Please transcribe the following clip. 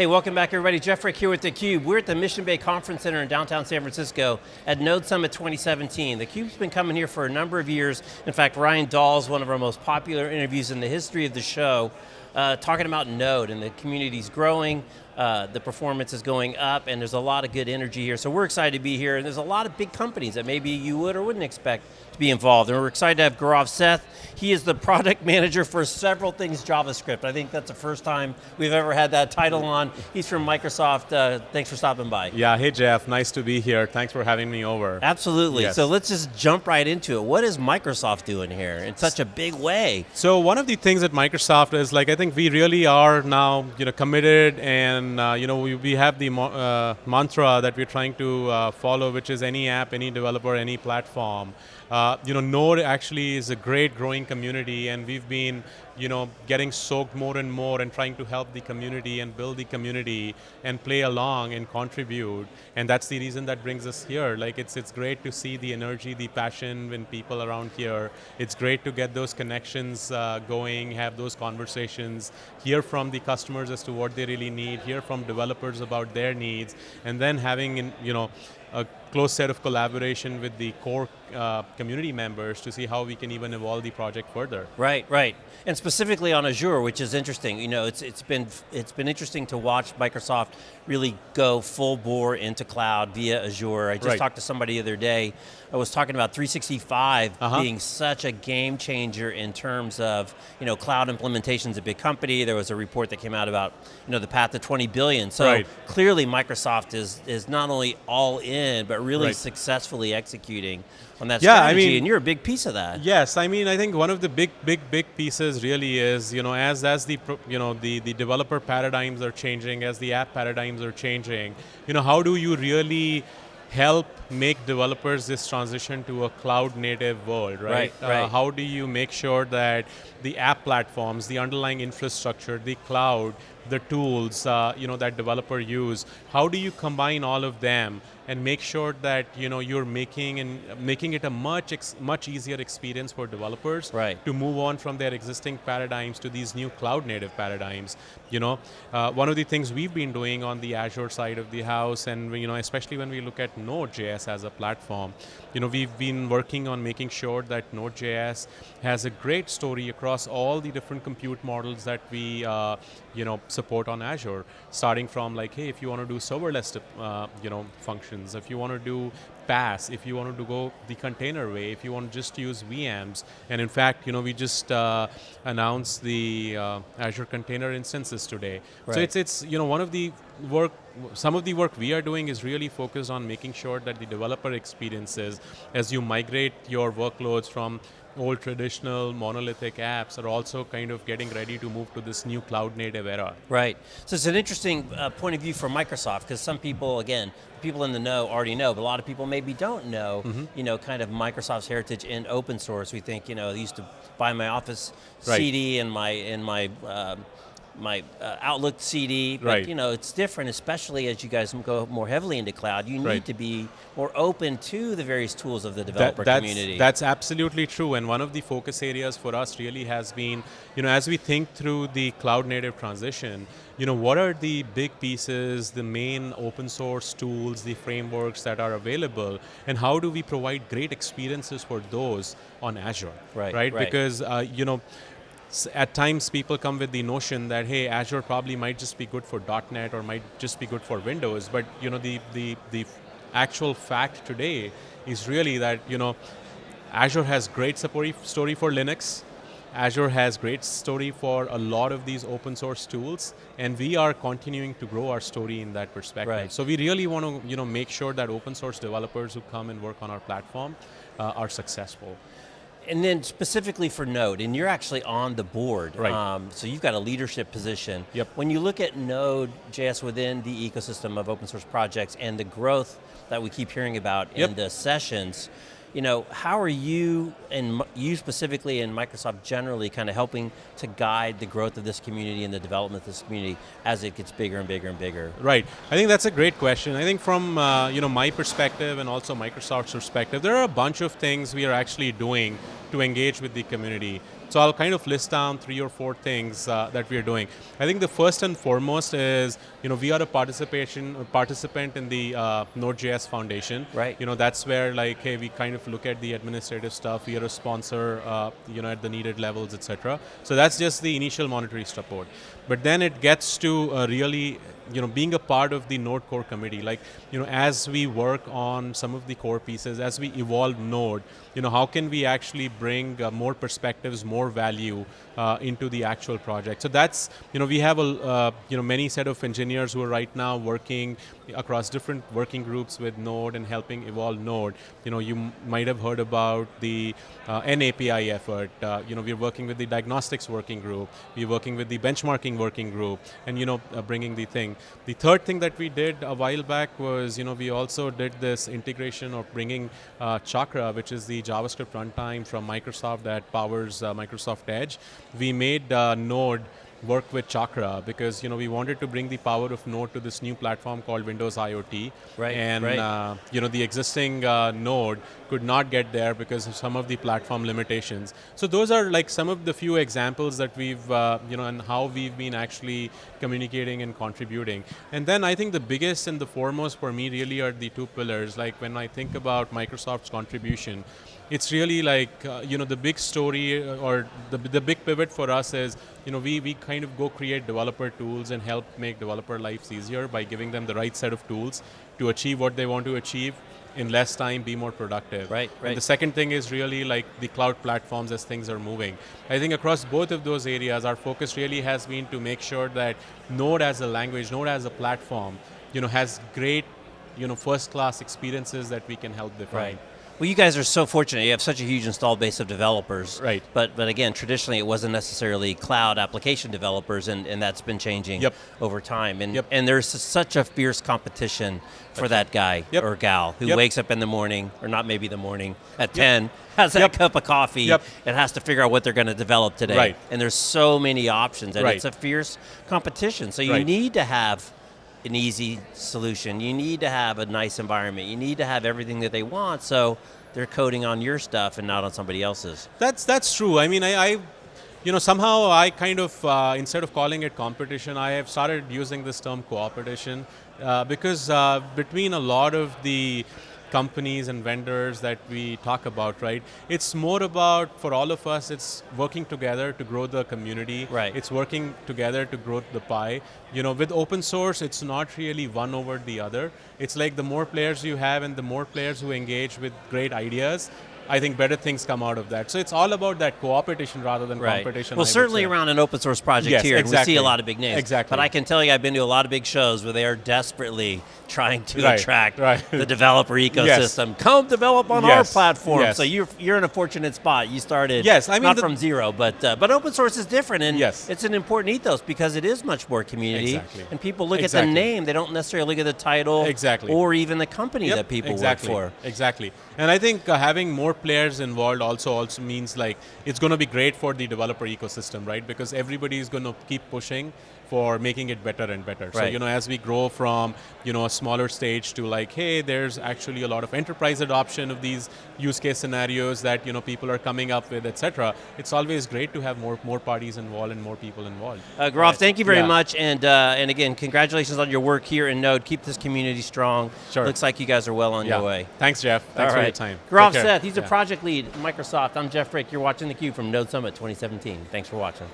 Hey, welcome back everybody. Jeff Frick here with theCUBE. We're at the Mission Bay Conference Center in downtown San Francisco at Node Summit 2017. theCUBE's been coming here for a number of years. In fact, Ryan Dahl's one of our most popular interviews in the history of the show, uh, talking about Node and the community's growing, uh, the performance is going up, and there's a lot of good energy here. So we're excited to be here, and there's a lot of big companies that maybe you would or wouldn't expect to be involved. And we're excited to have Gaurav Seth. He is the product manager for several things JavaScript. I think that's the first time we've ever had that title on. He's from Microsoft. Uh, thanks for stopping by. Yeah, hey Jeff, nice to be here. Thanks for having me over. Absolutely. Yes. So let's just jump right into it. What is Microsoft doing here in such a big way? So one of the things at Microsoft is like I think we really are now you know committed and uh, you know we, we have the uh, mantra that we're trying to uh, follow, which is any app, any developer, any platform. Uh, you know, Node actually is a great growing community, and we've been, you know, getting soaked more and more and trying to help the community and build the community and play along and contribute. And that's the reason that brings us here. Like, it's it's great to see the energy, the passion when people around here. It's great to get those connections uh, going, have those conversations, hear from the customers as to what they really need, hear from developers about their needs, and then having, you know, a close set of collaboration with the core uh, community members to see how we can even evolve the project further. Right, right. And specifically on Azure, which is interesting. You know, it's, it's, been, it's been interesting to watch Microsoft really go full bore into cloud via Azure. I just right. talked to somebody the other day, I was talking about 365 uh -huh. being such a game changer in terms of, you know, cloud implementations a big company. There was a report that came out about, you know, the path to 20 billion. So right. clearly Microsoft is, is not only all in, but really right. successfully executing on that yeah, strategy, I mean, and you're a big piece of that. Yes, I mean, I think one of the big, big, big pieces really is, you know, as as the, you know, the the developer paradigms are changing, as the app paradigms are changing, you know, how do you really help make developers this transition to a cloud native world, right? Right, uh, right. How do you make sure that the app platforms, the underlying infrastructure, the cloud, the tools uh, you know, that developer use, how do you combine all of them and make sure that you know you're making and making it a much much easier experience for developers right. to move on from their existing paradigms to these new cloud native paradigms. You know, uh, one of the things we've been doing on the Azure side of the house, and you know, especially when we look at Node.js as a platform, you know, we've been working on making sure that Node.js has a great story across all the different compute models that we, uh, you know, support on Azure. Starting from like, hey, if you want to do serverless, uh, you know, functions if you want to do PaaS, if you want to go the container way, if you want to just use VMs, and in fact, you know, we just uh, announced the uh, Azure Container Instances today. Right. So it's it's you know one of the work, some of the work we are doing is really focused on making sure that the developer experiences, as you migrate your workloads from old traditional monolithic apps are also kind of getting ready to move to this new cloud native era. Right, so it's an interesting uh, point of view for Microsoft because some people, again, people in the know already know, but a lot of people maybe don't know, mm -hmm. you know, kind of Microsoft's heritage in open source. We think, you know, I used to buy my Office right. CD and my, in my um, my uh, Outlook CD, but right. you know, it's different, especially as you guys go more heavily into cloud. You need right. to be more open to the various tools of the developer that, that's, community. That's absolutely true, and one of the focus areas for us really has been, you know, as we think through the cloud native transition, you know, what are the big pieces, the main open source tools, the frameworks that are available, and how do we provide great experiences for those on Azure, right? Right, right. because, uh, you know, at times people come with the notion that hey Azure probably might just be good for .NET or might just be good for Windows but you know the the the actual fact today is really that you know Azure has great support story for Linux Azure has great story for a lot of these open source tools, and we are continuing to grow our story in that perspective. Right. So we really want to you know, make sure that open source developers who come and work on our platform uh, are successful and then specifically for Node, and you're actually on the board, right. Um, so you've got a leadership position. Yep. When you look at Node.js within the ecosystem of open source projects and the growth that we keep hearing about yep. in the sessions, you know, how are you, and you specifically and Microsoft generally, kind of helping to guide the growth of this community and the development of this community as it gets bigger and bigger and bigger? Right, I think that's a great question. I think from uh, you know my perspective and also Microsoft's perspective, there are a bunch of things we are actually doing to engage with the community. So I'll kind of list down three or four things uh, that we are doing. I think the first and foremost is, you know, we are a participation a participant in the uh, Node.js Foundation. Right. You know, that's where like, hey, we kind of look at the administrative stuff. We are a sponsor, uh, you know, at the needed levels, etc. So that's just the initial monetary support. But then it gets to uh, really you know, being a part of the Node core committee, like, you know, as we work on some of the core pieces, as we evolve Node, you know, how can we actually bring uh, more perspectives, more value uh, into the actual project? So that's, you know, we have a, uh, you know, many set of engineers who are right now working across different working groups with Node and helping evolve Node. You know, you might have heard about the uh, NAPI effort. Uh, you know, we're working with the diagnostics working group. We're working with the benchmarking working group, and you know, uh, bringing the thing. The third thing that we did a while back was, you know, we also did this integration of bringing uh, Chakra, which is the JavaScript runtime from Microsoft that powers uh, Microsoft Edge. We made uh, Node work with Chakra because you know we wanted to bring the power of Node to this new platform called Windows IoT. Right. And right. Uh, you know the existing uh, Node could not get there because of some of the platform limitations. So those are like some of the few examples that we've uh, you know and how we've been actually communicating and contributing. And then I think the biggest and the foremost for me really are the two pillars. Like when I think about Microsoft's contribution, it's really like uh, you know the big story uh, or the, the big pivot for us is you know we, we kind of go create developer tools and help make developer lives easier by giving them the right set of tools to achieve what they want to achieve in less time, be more productive. Right, right. And the second thing is really like the cloud platforms as things are moving. I think across both of those areas, our focus really has been to make sure that Node as a language, Node as a platform, you know, has great, you know, first-class experiences that we can help define. Right. Well, you guys are so fortunate. You have such a huge installed base of developers. Right. But but again, traditionally it wasn't necessarily cloud application developers, and, and that's been changing yep. over time. And yep. and there's such a fierce competition for that guy yep. or gal who wakes up in the morning, or not maybe the morning, at 10, has that cup of coffee, and has to figure out what they're going to develop today. Right. And there's so many options, and right. it's a fierce competition. So you right. need to have an easy solution. You need to have a nice environment. You need to have everything that they want. So they're coding on your stuff and not on somebody else's. That's that's true. I mean, I, I you know, somehow I kind of uh, instead of calling it competition, I have started using this term cooperation uh, because uh, between a lot of the companies and vendors that we talk about, right? It's more about, for all of us, it's working together to grow the community. Right. It's working together to grow the pie. You know, with open source, it's not really one over the other. It's like the more players you have and the more players who engage with great ideas, I think better things come out of that. So it's all about that cooperation rather than right. competition. Well, certainly around an open source project yes, here, exactly. we see a lot of big names. Exactly. But I can tell you, I've been to a lot of big shows where they are desperately trying to right. attract right. the developer ecosystem. Yes. Come develop on yes. our platform. So you're you're in a fortunate spot. You started yes, I mean not from zero, but uh, but open source is different, and yes. it's an important ethos because it is much more community. Exactly. And people look exactly. at the name; they don't necessarily look at the title, exactly, or even the company yep. that people exactly. work for. Exactly. And I think uh, having more players involved also also means like it's going to be great for the developer ecosystem, right? Because everybody is going to keep pushing for making it better and better. Right. So you know, as we grow from you know a smaller stage to like, hey, there's actually a lot of enterprise adoption of these use case scenarios that you know people are coming up with, etc. It's always great to have more more parties involved and more people involved. Uh, Gaurav, thank you very yeah. much, and uh, and again, congratulations on your work here in Node. Keep this community strong. Sure. Looks like you guys are well on yeah. your way. Thanks, Jeff. Thanks All for right. your time. Gaurav Seth, he's yeah. a project lead at Microsoft. I'm Jeff Frick. You're watching theCUBE from Node Summit 2017. Thanks for watching.